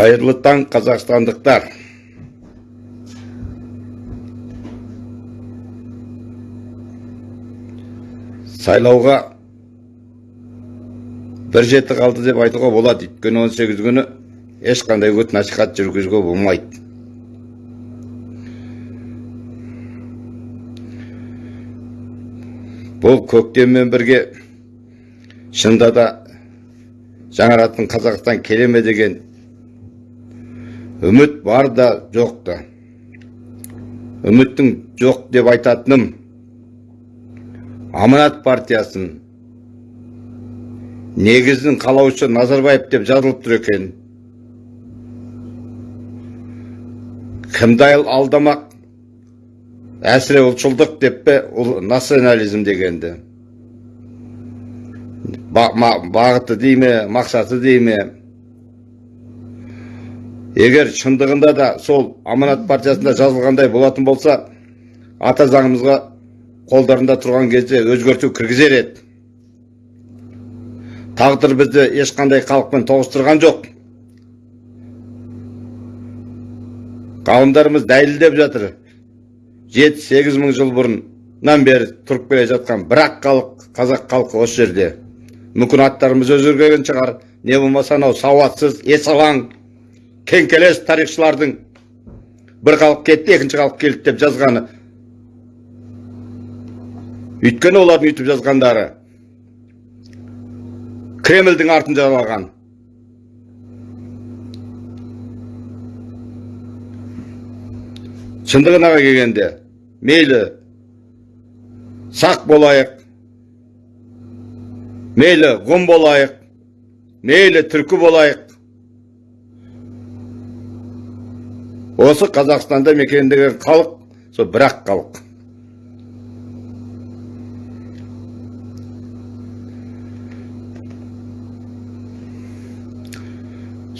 қайырлы таң қазақстандықтар. Сайлауға бір жеті қалды деп айтуға болады. Өйткені он сегіз күні ешқандай үгіт насихат жүргізуге болмайды. Бұл көктеммен бірге шынында да жаңаратын қазақстан келе ме деген үміт бар да жоқ та. Үміттің жоқ деп айтатыным. Аманат партиясын. Негізін қалаушы назарбаев деп жазылып тұр екен. Кімді алдамақ? Әсіре ұлтшылдық деп пе национализм дегенді? Бағыты дей ме мақсаты дей ме? Егер шындығында да сол аманат партиясында жазылғандай болатын болса ата заңымызға қолдарында тұрған кезде өзгерту кіргізер еді тағдыр бізді ешқандай халықпен тоғыстырған жоқ ғалымдарымыз дәлелдеп жатыр. Жеті сегіз мың жыл бұрыннан бері тұрып келе жатқан бір ақ халық қазақ халқы осы жерде. Мүмкін аттарымыз өзгерген шығар не болмаса анау сауатсыз есалаң кеңкелес тарихшылардың бір халық кетті екінші халық келді деп жазғаны. Өйткені олардың үйтіп жазғандары кремльдің артын жалаған шындығына келгенде мейлі сақ болайық мейлі ғұн болайық мейлі түркі болайық осы қазақстанда мекендеген халық сол бір ақ халық.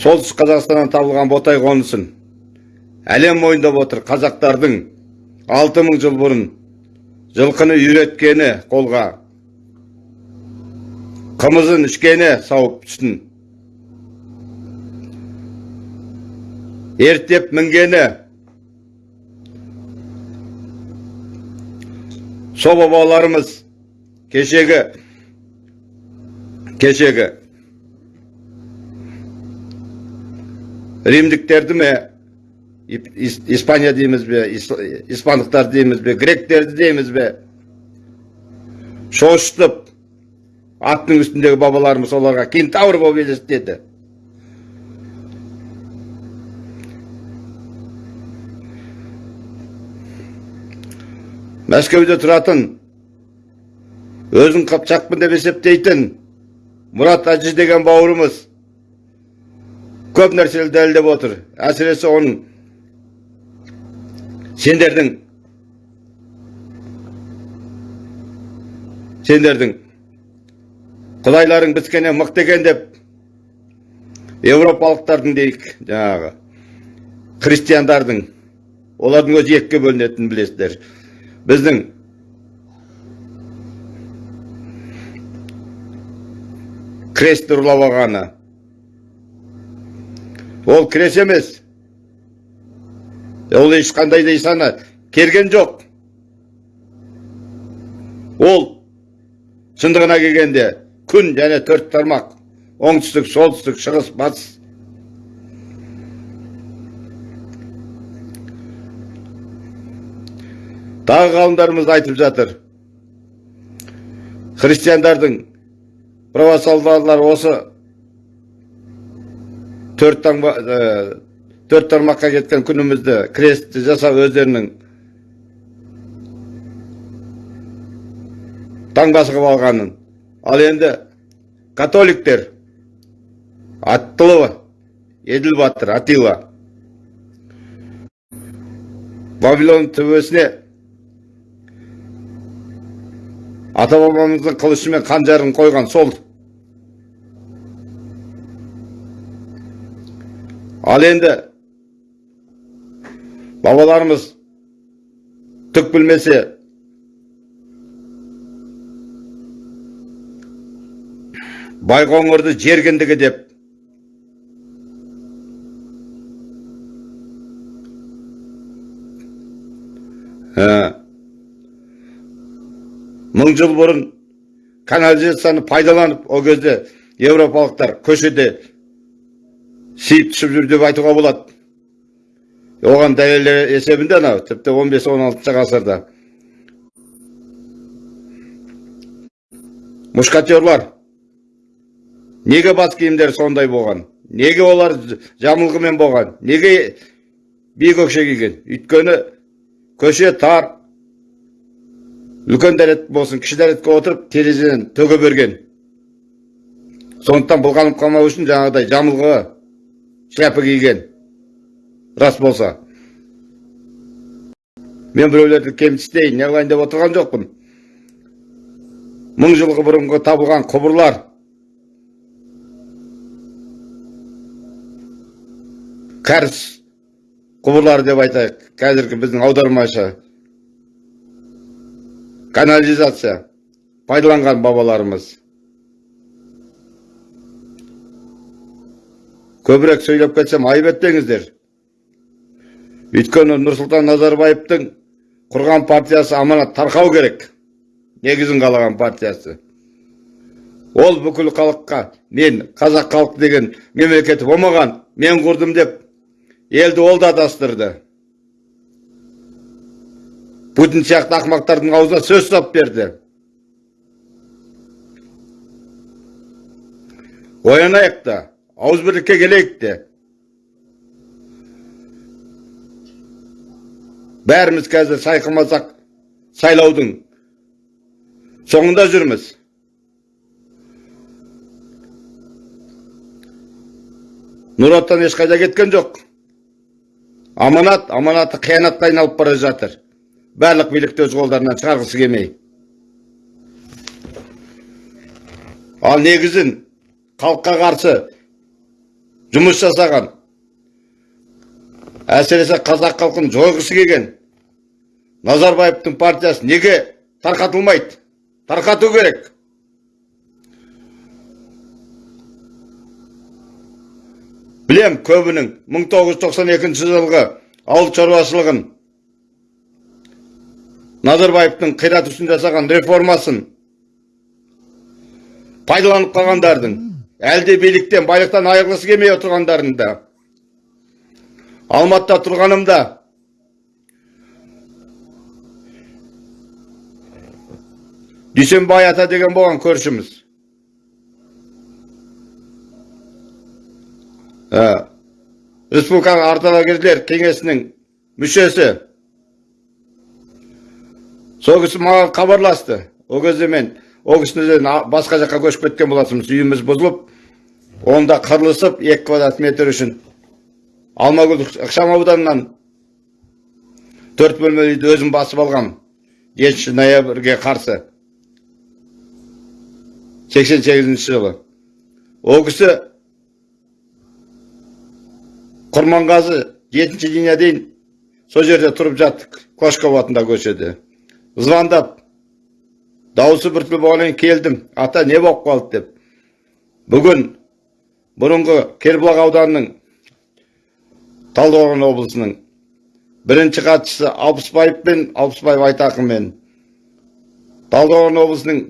Солтүстік қазақстаннан табылған ботай қонысын әлем мойындап отыр қазақтардың алты жыл бұрын жылқыны үйреткені қолға қымызын ішкені сауып түсін ерттеп мінгені сол бабаларымыз кешегі кешегі римдіктерді ме испания дейміз бе испандықтар дейміз бе гректерді дейміз бе шошытып аттың үстіндегі бабаларымыз оларға кентавр болып елестеді мәскеуде тұратын өзін қыпшақпын деп есептейтін мұрат әжі деген бауырымыз көп нәрсені дәлелдеп отыр. Әсіресе оның сендердің сендердің құдайларың біскеннен мықты екен деп еуропалықтардың дейік жаңағы христиандардың олардың өзі екіге бөлінетінін білесіздер. Біздің крестті ұрлап алғаны. Ол крест емес. Ол ешқандай да исаны келген жоқ. Ол шындығына келгенде күн және төрт тармақ. Оңтүстік солтүстік шығыс батыс. Тағы ғалымдарымыз айтып жатыр. Христиандардың православлылар осы төрт таңба төрт тармаққа кеткен күнімізді крестті жасап өздерінің таңбасы қылып алғанын. Ал енді католиктер аттылы еділ батыр атила вавилон төбесіне ата бабамыздың қылышы мен қанжарын қойған сол ал енді бабаларымыз түк білмесе байқоңырды жер кіндігі деп мың жыл бұрын канализацияны пайдаланып ол кезде еуропалықтар көшеде сиіп түсіп жүр деп айтуға болады. Оған дәлел есебінде анау тіпті 15-16 ғасырда. Мушкатерлар неге бас киімдері сондай болған? Неге олар жамылғымен болған? Неге биік өкше киген? Өйткені көше тар үлкен дәрет болсын кіші дәретке отырып терезеден төге берген. Сондықтан былғанып қалмау үшін жаңағыдай жамылғы шляпа киген. Рас болса. Мен біреулерді кемсітейін не қылайын деп отырған жоқпын. Мың жылғы бұрынғы табылған құбырлар. Кәріс құбырлары деп айтайық. Қазіргі біздің аудармашы канализация пайдаланған бабаларымыз. Көбірек сөйлеп кетсем айып етпеңіздер өйткені нұрсұлтан назарбаевтың құрған партиясы аманат тарқау керек. Негізін қалаған партиясы. Ол бүкіл халыққа мен қазақ халық деген мемлекеті болмаған мен құрдым деп елді ол да адастырды. Путин сияқты ақымақтардың аузына сөз ұстап берді. Оянайық та ауызбірлікке келейік те. Бәріміз қазір сайқымазақ сайлаудың соңында жүрміз. Нұр отан ешқайда кеткен жоқ. Аманат аманаты қиянатқа айналып бара жатыр. Барлық билікті өз қолдарынан шығарғысы келмей. Ал негізін халыққа қарсы жұмыс жасаған әсіресе қазақ халқын жойғысы келген назарбаевтың партиясы неге тарқатылмайды? Тарқату керек. Білем көбінің 1992 жылғы ауыл шаруашылығын назарбаевтың қират үшін жасаған реформасын пайдаланып қалғандардың әлде биліктен байлықтан айырылғысы келмей отырғандардың да алматыда тұрғанымда дүйсенбай ата деген болған көршіміз республикалық ардагерлер кеңесінің мүшесі сол кісі маған хабарласты. Ол кезде мен ол кісіден басқа жаққа көшіп кеткен болатынбыз. Үйіміз бұзылып онда қырылысып екі квадрат метр үшін алмагүл ықшамауданынан төрт бөлмелі үйді өзім басып алғам. Жетінші ноябрьге қарсы. Сексен сегізінші жылы. Ол кісі құрманғазы жетінші линия дейін сол жерде тұрып жаттық клашков атындағы көшеде. Звондап дауысы біртүрлі болғаннан келдім ата не болып қалды деп бүгін бұрынғы кербұлақ ауданының талдықорған облысының бірінші хатшысы алпысбаев пен алпысбаев айтақынмен талдықорған облысының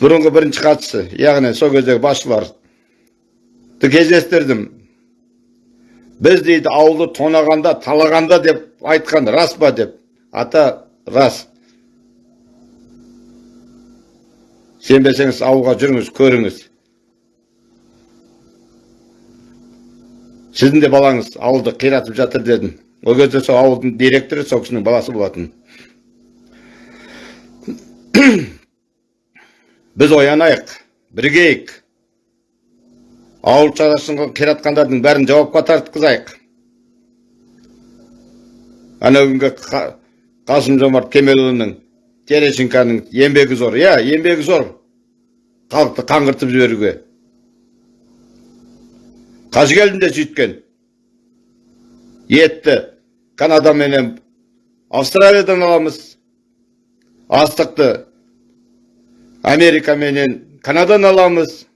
бұрынғы бірінші хатшысы яғни сол кездегі басшыларды кездестірдім біз дейді ауылды тонағанда талағанда деп айтқан рас па деп ата рас сенбесеңіз ауылға жүріңіз көріңіз. Сіздің де балаңыз ауылды қиратып жатыр дедім ол кезде сол ауылдың директоры сол кісінің баласы болатын. Біз оянайық бірігейік ауыл шаруашылығын қиратқандардың бәрін жауапқа тартқызайық. Ана күнгі қасым жомарт кемелұлының терещенконың еңбегі зор. Иә еңбегі зор. Халықты қаңғыртып жіберуге. Қажыгелдин де сөйткен. Етті. Канада менен австралиядан аламыз. Астықты. Америка менен канадан аламыз.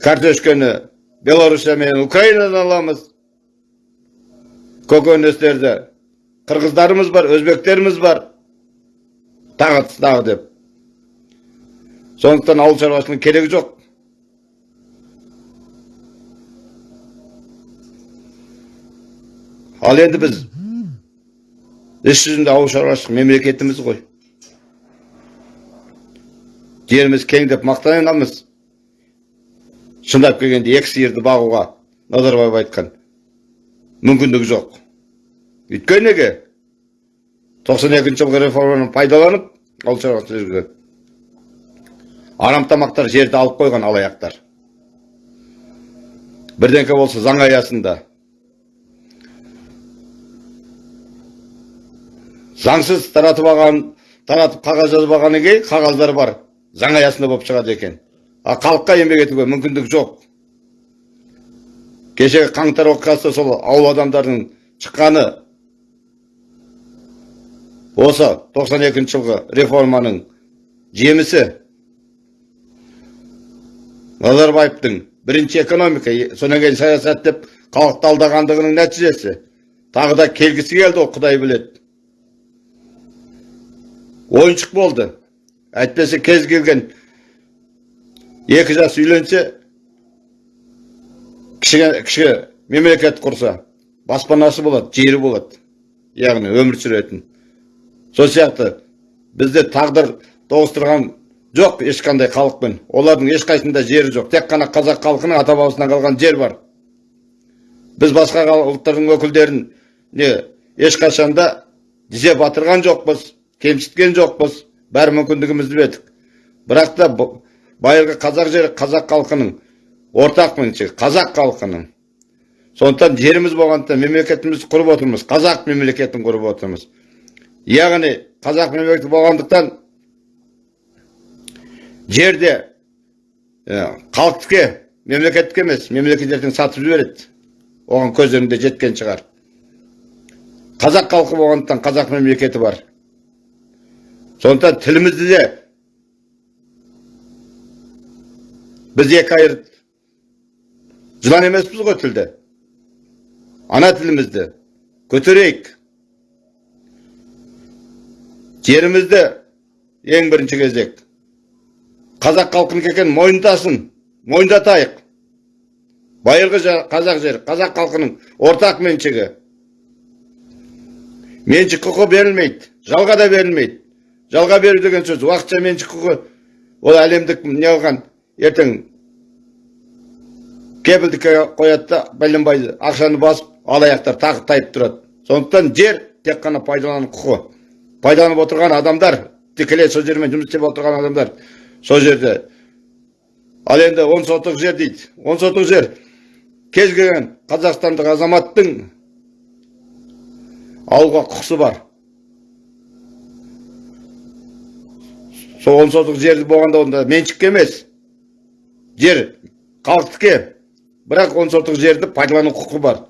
Картошканы белоруссия менен украинадан аламыз. Көкөнөстөрдү кыргыздарыбыз бар өзбектерибиз бар дагы дагы деп сондуктан ауыл шаруашылыгынын кереги жок ал енді біз іс жүзінде ауыл шаруашылық мемлекетіміз ғой жеріміз кең деп мақтанамыз шындап келгенде екі сиырды бағуға назарбаев айтқан мүмкіндігі жоқ. Өйткені неге? тоқсан екінші жылғы реформаны пайдаланып ауыл шаруашылық жүргізген арам тамақтар жерді алып қойған алаяқтар. Бірдеңке болса заң аясында заңсыз таратып алған таратып қағаз жазып алғаннан кейін қағаздар бар заң аясында болып шығады екен. А халыққа еңбек етуге мүмкіндік жоқ. Кешегі қаңтар оқиғасы сол ауыл адамдардың шыққаны осы 92 жылғы реформаның жемісі назарбаевтың бірінші экономика содан кейін саясат деп халықты алдағандығының нәтижесі. Тағы да келгісі келді ол құдай біледі. Ойыншық болды. Әйтпесе кез келген екі жас үйленсе кіші, мемлекет құрса баспанасы болады жері болады яғни өмір сүретін. Сол сияқты бізде тағдыр тоғыстырған жоқ ешқандай халықпен. Олардың ешқайсында жері жоқ. Тек қана қазақ халқының ата бабасынан қалған жер бар. Біз басқа ұлттардың өкілдерін не ешқашанда тізе батырған жоқпыз кемсіткен жоқпыз. Бәрі мүмкіндігімізді бердік. Бірақ та байырғы қазақ жері қазақ халқының ортақ меншігі қазақ халқының сондықтан жеріміз болғандықтан мемлекетімізді құрып отырмыз қазақ мемлекетін құрып отырмыз яғни қазақ мемлекеті болғандықтан жерде халықтікі мемлекеттікі емес мемлекет ертең сатып жібереді оған көздерінде жеткен шығар қазақ халқы болғандықтан қазақ мемлекеті бар сондықтан тілімізді де біз екі жылан емеспіз ғой тілді ана тілімізді көтерейік жерімізді ең бірінші кезек қазақ халқынікі екенін мойындасын мойындатайық байырғы қазақ жері қазақ халқының ортақ меншігі меншік құқы берілмейді жалға да берілмейді жалға беру деген сөз уақытша меншік құқы ол әлемдік не қылған ертең кепілдікке қояды да бәленбай ақшаны басып алаяқтар тағы тайып тұрады. Сондықтан жер тек қана пайдалану құқы. Пайдаланып отырған адамдар тікелей сол жермен жұмыс істеп отырған адамдар сол жерде. Ал енді он сотық жер дейді. Он сотық жер. Кез келген қазақстандық азаматтың алуға құқысы бар. Сол он сотық жерді болғанда онда меншікке емес. Жер халықтікі бірақ он сотық жерді пайдалану құқы бар.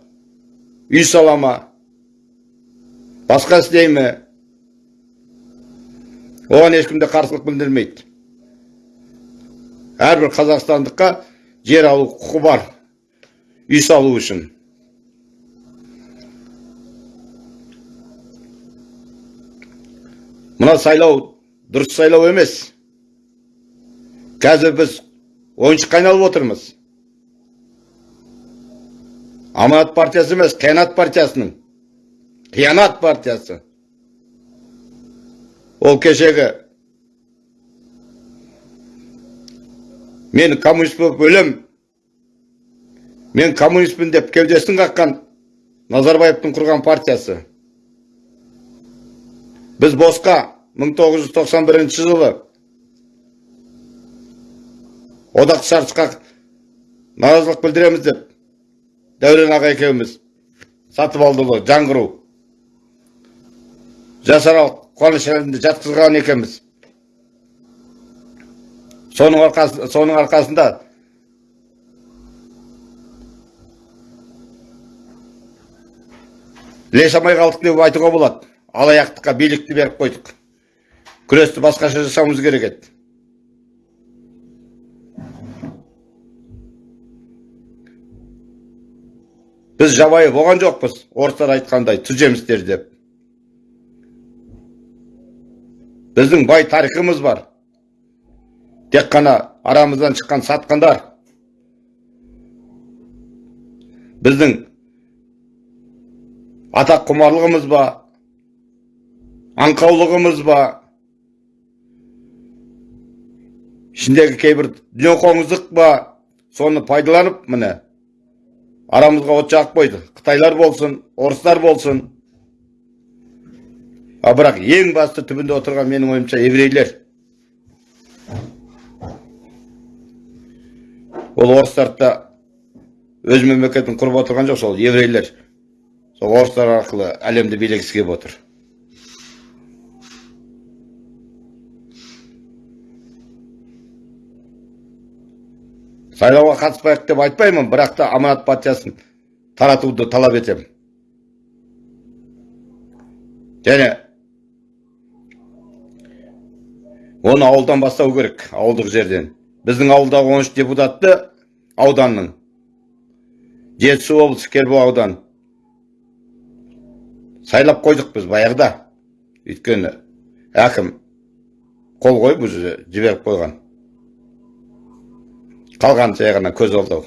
Үй сала ма? Басқа істей ме? Оған ешкім де қарсылық білдірмейді. Әрбір қазақстандыққа жер алу құқы бар. Үй салу үшін. Мына сайлау дұрыс сайлау емес. Қазір біз ойыншыққа айналып отырмыз. Аманат партиясы емес қиянат партиясының қиянат партиясы ол кешегі мен коммунист болып өлем мен коммунистпін деп кеудесін қаққан назарбаевтың құрған партиясы біз босқа 1991 жылы одақ шартқа наразылық білдіреміз деп дәурен аға екеуміз сатып алдылы жаңғыру жасарал қуаныш жатқызған екенбіз соның арқасында, соның арқасында іле қалдық деп айтуға болады алаяқтыққа билікті беріп қойдық күресті басқаша жасауымыз керек еді біз жабайы болған жоқпыз орыстар айтқандай түземістер деп. Біздің бай тарихымыз бар. Тек қана арамыздан шыққан сатқандар біздің атақ құмарлығымыз ба аңқаулығымыз ба ішіндегі кейбір дүниеқоңыздық па соны пайдаланып міне арамызға от жағып қойды қытайлар болсын орыстар болсын. А бірақ ең басты түбінде отырған менің ойымша еврейлер. Ол орыстарды да өз мемлекетін құрып отырған жоқ сол еврейлер. Сол орыстар арқылы әлемді билегісі келіп отыр. Сайлауға қатыспайық деп айтпаймын бірақ та аманат партиясын таратуды талап етемін. Және оны ауылдан бастау керек ауылдық жерден. Біздің ауылдағы он үш депутатты ауданның жетісу облысы кербұлақ аудан сайлап қойдық біз баяғыда. Өйткені әкім қол қойып уже жіберіп қойған. Қалған ғана көз алдау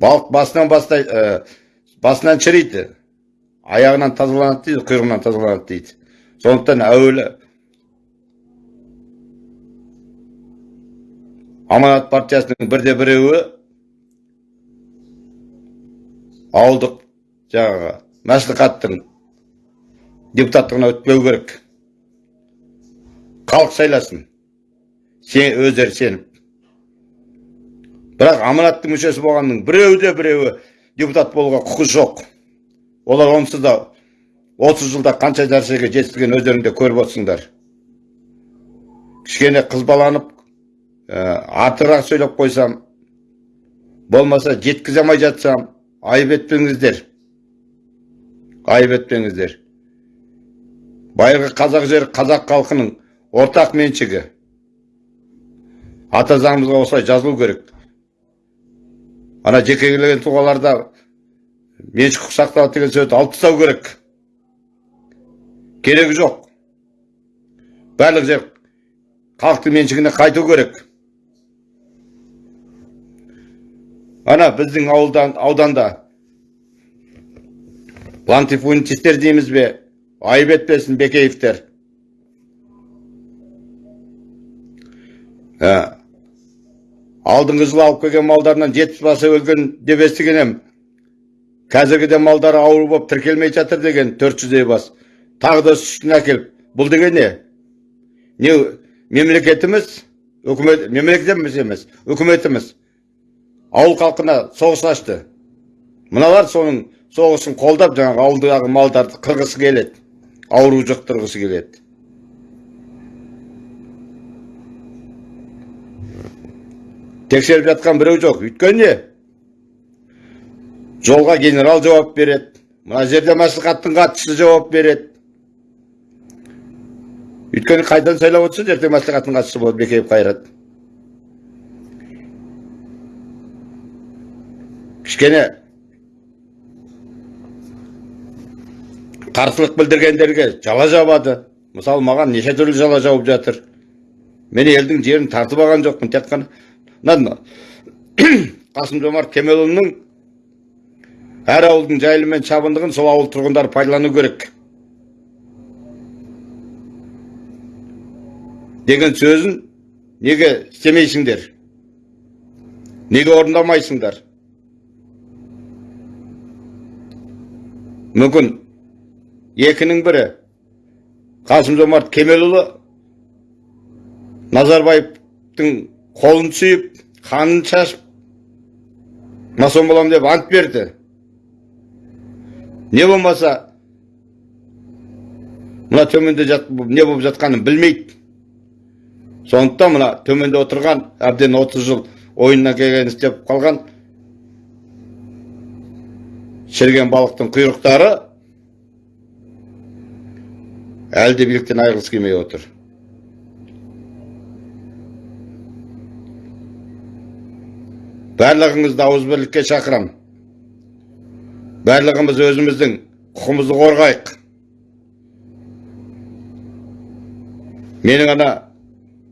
балық басынан бастай ә, басынан шіриді аяғынан тазаланады дейді құйрығынан тазаланады дейді сондықтан әуелі аманат партиясының бірде біреуі ауылдық жаңағы мәслихаттың депутаттығына өтпеу керек халық сайласын сен өздері сеніп бірақ аманаттың мүшесі болғанның біреуі де біреуі депутат болуға құқы жоқ. Олар онсыз да отыз жылда қанша нәрсеге жетістігін өздерің де көріп отырсыңдар. Кішкене қызбаланып ә, артығырақ сөйлеп қойсам болмаса жеткізе алмай жатсам айып етпеңіздер. Айып етпеңіздер. Байырғы қазақ жері қазақ халқының ортақ меншігі. Ата заңымызға осылай жазылу керек. Ана жекелеген тұлғаларда меншік құқық сақталады деген сөзді алып тастау керек. Керегі жоқ. Барлық жер халықтың меншігіне қайту керек. Ана біздің ауылдан ауданда лантифунтистер дейміз бе? Айып етпесін бекеевтер. Алдыңғы жылы алып келген малдарынан жетпіс басы өлген деп естіген едім қазіргіде малдары ауру болып тіркелмей жатыр деген төрт жүздей бас тағы да сүтін әкеліп бұл деген не не мемлекетіміз үкімет мемлекетіміз емес үкіметіміз ауыл халқына соғыс ашты мыналар соның соғысын қолдап жаңағы ауылдағы малдарды қырғысы келеді ауру жұқтырғысы келеді тексеріп жатқан біреу жоқ. Өйткені жолға генерал жауап береді. Мына жерде мәслихаттың хатшысы жауап береді. Өйткені қайдан сайлап отырса ертең мәслихаттың хатшысы болады бекеев қайрат кішкене қарсылық білдіргендерге жала жабады. Мысалы маған неше түрлі жала жауып жатыр. Мен елдің жерін тартып алған жоқпын. Тек қана мына қасым жомарт кемелұлының әр ауылдың жайылым мен шабындығын сол ауыл тұрғындары пайдалану керек. Деген сөзін неге істемейсіңдер? Неге орындамайсыңдар? Мүмкін екінің бірі қасым жомарт кемелұлы назарбаевтың қолын сүйіп қанын шашып масон боламын деп ант берді. Не болмаса мына төменде жат, не болып жатқанын білмейді. Сондықтан мына төменде отырған әбден 30 жыл ойынына келген істеп қалған шіріген балықтың құйрықтары әлі де биліктен айырылғысы келмей отыр. Барлығыңызды ауызбірлікке шақырам. Барлығымыз өзіміздің құқымызды қорғайық. Менің ана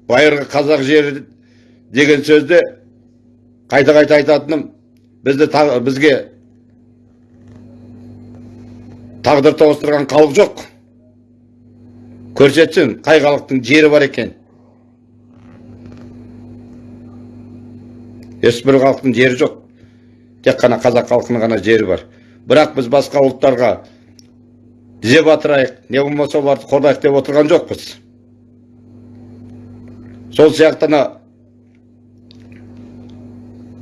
байырғы қазақ жері деген сөзді қайта қайта айтатыным бізді бізге тағдыр тоғыстырған халық жоқ. Көрсетсін қай халықтың жері бар екен. Ешбір халықтың жері жоқ. Тек қана қазақ халқының ғана жері бар. Бірақ біз басқа ұлттарға тізе батырайық не болмаса оларды қорғайық деп отырған жоқпыз. Сол сияқты ана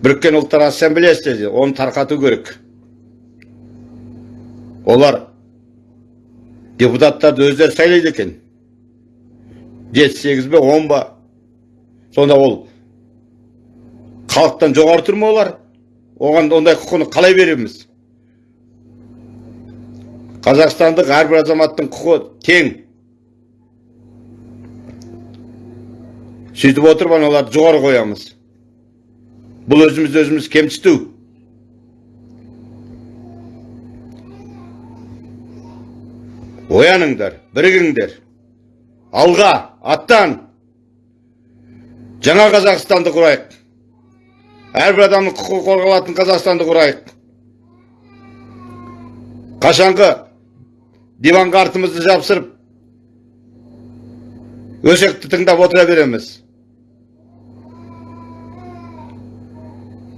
біріккен ұлттар ассамблеясы дейді, оны тарқату керек. Олар депутаттарды өздері сайлайды екен. Жеті сегіз бе он ба? Сонда ол халықтан жоғары тұр ма олар оған ондай құқыны қалай береміз? Қазақстандық әрбір азаматтың құқы тең сөйтіп отырып аналарды жоғары қоямыз. Бұл өзімізді өзіміз кемсіту. Ояныңдар бірігіңдер. Алға аттан. Жаңа қазақстанды құрайық. Әрбір адамның құқығы қорғалатын қазақстанды құрайық. Қашанғы диванға артымызды жабысырып өсекті тыңдап отыра береміз.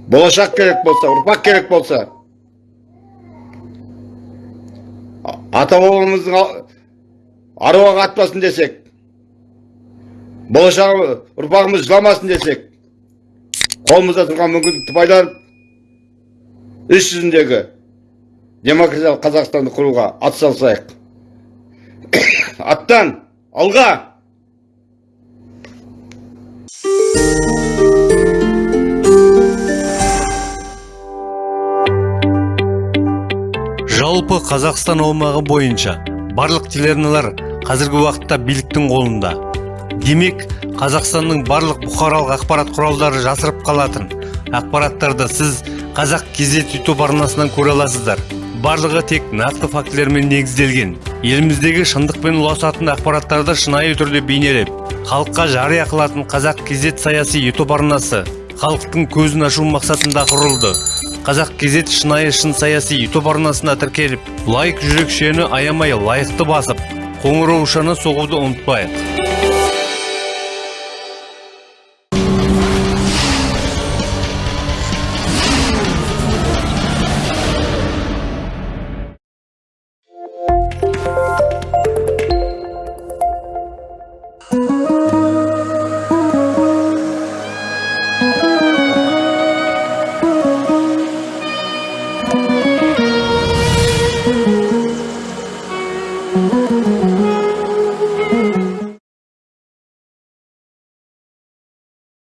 Болашақ керек болса ұрпақ керек болса ата бабамыздың аруағы атпасын десек болашағы ұрпағымыз жыламасын десек қолымызда тұрған мүмкіндікті пайдаланып іс жүзіндегі демократиялық қазақстанды құруға атсалысайық аттан алға! Жалпы қазақстан аумағы бойынша барлық телеарналар қазіргі уақытта биліктің қолында. Демек қазақстанның барлық бұқаралық ақпарат құралдары жасырып қалатын. Ақпараттарды сіз қазақ кезет ютуб арнасынан көре аласыздар. Барлығы тек нақты фактілермен негізделген. Еліміздегі шындықпен ұласатын ақпараттарды шынайы түрде бейнелеп халыққа жария қылатын қазақ кезет саяси ютуб арнасы халықтың көзін ашу мақсатында құрылды. Қазақ кезет шынайы шын саяси ютуб арнасына тіркеліп лайк жүрекшені аямай лайықты басып қоңыраушаны соғуды ұмытпайық.